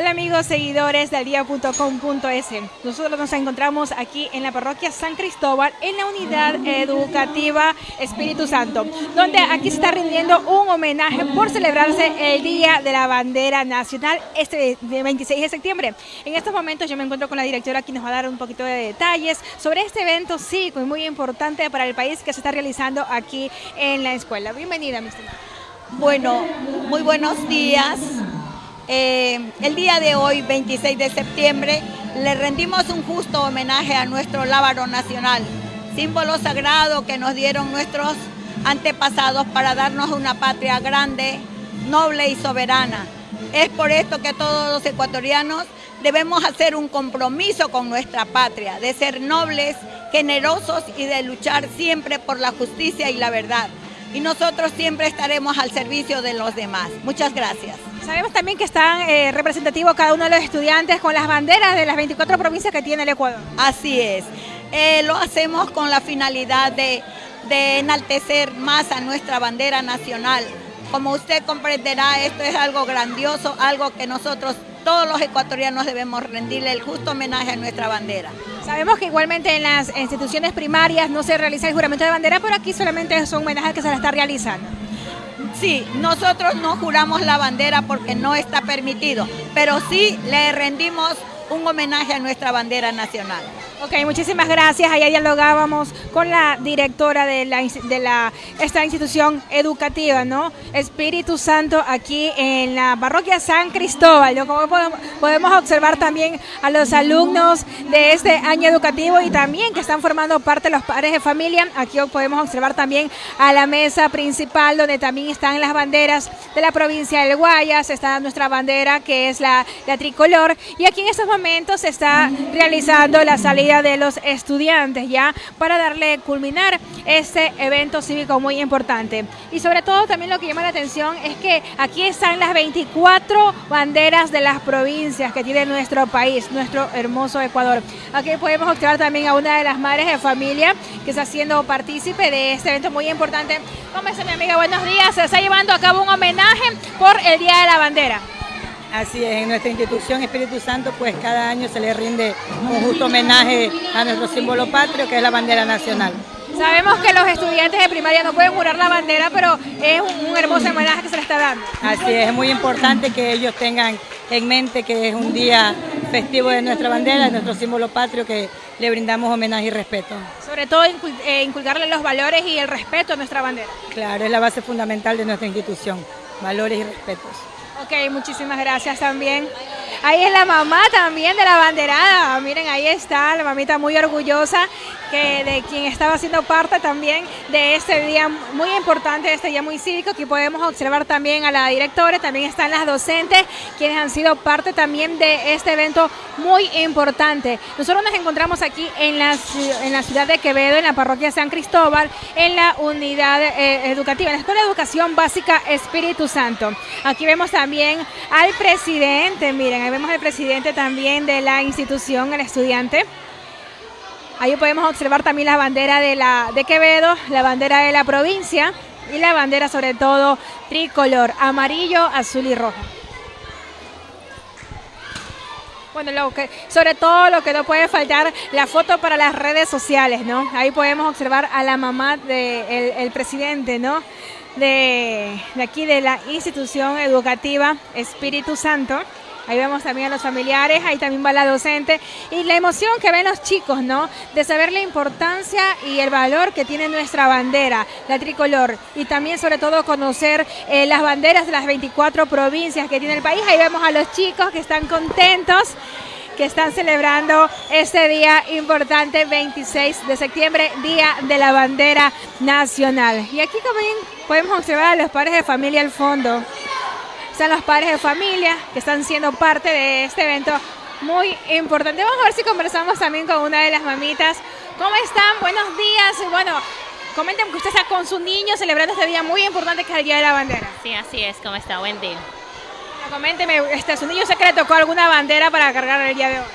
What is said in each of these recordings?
Hola amigos seguidores del día.com.es. Nosotros nos encontramos aquí en la parroquia San Cristóbal en la unidad educativa Espíritu Santo, donde aquí se está rindiendo un homenaje por celebrarse el Día de la Bandera Nacional este 26 de septiembre. En estos momentos yo me encuentro con la directora aquí nos va a dar un poquito de detalles sobre este evento y muy importante para el país que se está realizando aquí en la escuela. Bienvenida, Mr. Bueno, muy buenos días. Eh, el día de hoy, 26 de septiembre, le rendimos un justo homenaje a nuestro lábaro nacional, símbolo sagrado que nos dieron nuestros antepasados para darnos una patria grande, noble y soberana. Es por esto que todos los ecuatorianos debemos hacer un compromiso con nuestra patria, de ser nobles, generosos y de luchar siempre por la justicia y la verdad. Y nosotros siempre estaremos al servicio de los demás. Muchas gracias. Sabemos también que están eh, representativos cada uno de los estudiantes con las banderas de las 24 provincias que tiene el Ecuador. Así es. Eh, lo hacemos con la finalidad de, de enaltecer más a nuestra bandera nacional. Como usted comprenderá, esto es algo grandioso, algo que nosotros todos los ecuatorianos debemos rendirle el justo homenaje a nuestra bandera. Sabemos que igualmente en las instituciones primarias no se realiza el juramento de bandera, pero aquí solamente es un homenaje que se le está realizando. Sí, nosotros no juramos la bandera porque no está permitido, pero sí le rendimos un homenaje a nuestra bandera nacional. Ok, muchísimas gracias. Allá dialogábamos con la directora de, la, esta institución educativa, ¿no? Espíritu Santo, aquí en la parroquia San Cristóbal. Como podemos observar también a los alumnos de este año educativo y también que están formando parte de los padres de familia. Aquí podemos observar también a la mesa principal donde también están las banderas de la provincia del Guayas. Está nuestra bandera que es la tricolor. Y aquí en estos momentos se está realizando la salida de los estudiantes ya para darle culminar este evento cívico muy importante. Y sobre todo también lo que llama la atención es que aquí están las 24 banderas de las provincias que tiene nuestro país, nuestro hermoso Ecuador. Aquí podemos observar también a una de las madres de familia que está siendo partícipe de este evento muy importante. ¿Cómo está mi amiga? Buenos días. Se está llevando a cabo un homenaje por el Día de la Bandera. Así es, en nuestra institución Espíritu Santo, pues cada año se le rinde un justo homenaje a nuestro símbolo patrio, que es la bandera nacional. Sabemos que los estudiantes de primaria no pueden jurar la bandera, pero es un, hermoso homenaje que se le está dando. Así es, es muy importante que ellos tengan en mente que es un día festivo de nuestra bandera, de nuestro símbolo patrio, que le brindamos homenaje y respeto. Sobre todo eh, inculcarle los valores y el respeto a nuestra bandera. Claro, es la base fundamental de nuestra institución, valores y respetos. Ok, muchísimas gracias también. Ahí es la mamá también de la banderada. Miren, ahí está, la mamita muy orgullosa que de quien estaba siendo parte también de este día muy importante, este día muy cívico. Aquí podemos observar también a la directora, también están las docentes, quienes han sido parte también de este evento muy importante. Nosotros nos encontramos aquí en la, en la ciudad de Quevedo, en la parroquia San Cristóbal, en la unidad eh, educativa, en la Escuela de Educación Básica Espíritu Santo. Aquí vemos también al presidente, miren, ahí vemos al presidente también de la institución, el estudiante. Ahí podemos observar también la bandera de, la, de Quevedo, la bandera de la provincia y la bandera sobre todo tricolor, amarillo, azul y rojo. Bueno, lo que, sobre todo lo que no puede faltar, la foto para las redes sociales, ¿no? Ahí podemos observar a la mamá del el presidente, ¿no? De, de aquí de la institución educativa Espíritu Santo. Ahí vemos también a los familiares, ahí también va la docente y la emoción que ven los chicos, ¿no? De saber la importancia y el valor que tiene nuestra bandera, la tricolor, y también sobre todo conocer eh, las banderas de las 24 provincias que tiene el país. Ahí vemos a los chicos que están contentos que están celebrando este día importante, 26 de septiembre, Día de la Bandera Nacional. Y aquí también podemos observar a los padres de familia al fondo están los padres de familia que están siendo parte de este evento muy importante. Vamos a ver si conversamos también con una de las mamitas. ¿Cómo están? Buenos días. Bueno, comenten que usted está con su niño celebrando este día muy importante que es el Día de la Bandera. Sí, así es. ¿Cómo está? Buen día. coménteme, este, ¿su niño sé que le tocó alguna bandera para cargar el día de hoy?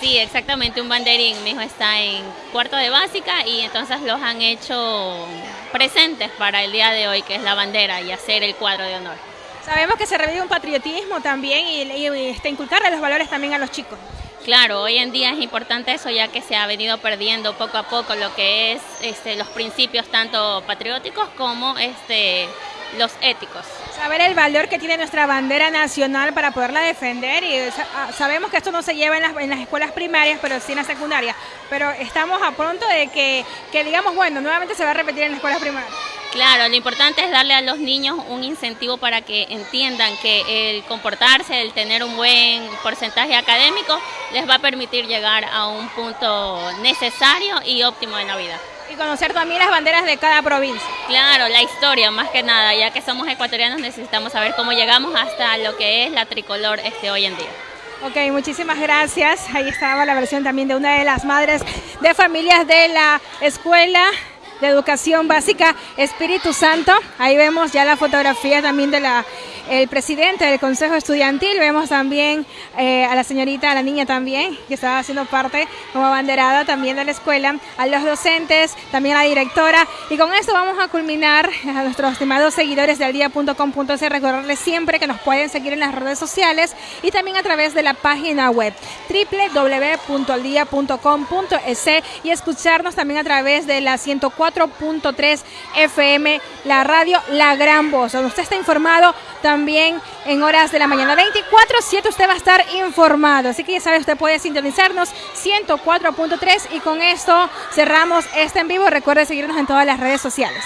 Sí, exactamente, un banderín. Mi hijo está en cuarto de básica y entonces los han hecho presentes para el día de hoy, que es la bandera y hacer el cuadro de honor. Sabemos que se revive un patriotismo también y, y este, inculcarle los valores también a los chicos. Claro, hoy en día es importante eso ya que se ha venido perdiendo poco a poco lo que es este, los principios tanto patrióticos como este, los éticos. Saber el valor que tiene nuestra bandera nacional para poderla defender y ah, sabemos que esto no se lleva en las, en las escuelas primarias, pero sí en la secundaria. Pero estamos a pronto de que, que digamos, bueno, nuevamente se va a repetir en las escuelas primarias. Claro, lo importante es darle a los niños un incentivo para que entiendan que el comportarse, el tener un buen porcentaje académico, les va a permitir llegar a un punto necesario y óptimo en la vida. Y conocer también las banderas de cada provincia. Claro, la historia más que nada, ya que somos ecuatorianos necesitamos saber cómo llegamos hasta lo que es la tricolor este hoy en día. Ok, muchísimas gracias. Ahí estaba la versión también de una de las madres de familias de la escuela de Educación Básica Espíritu Santo. Ahí vemos ya la fotografía también de la el presidente del Consejo Estudiantil, vemos también eh, a la señorita, a la niña también, que estaba haciendo parte como abanderada también de la escuela, a los docentes, también a la directora. Y con esto vamos a culminar a nuestros estimados seguidores de aldía.com.es, recordarles siempre que nos pueden seguir en las redes sociales y también a través de la página web www.aldia.com.es y escucharnos también a través de la 104.3 FM, la radio La Gran Voz, usted está informado también en horas de la mañana. 24-7 usted va a estar informado. Así que ya sabe, usted puede sintonizarnos 104.3 y con esto cerramos este en vivo. Recuerde seguirnos en todas las redes sociales.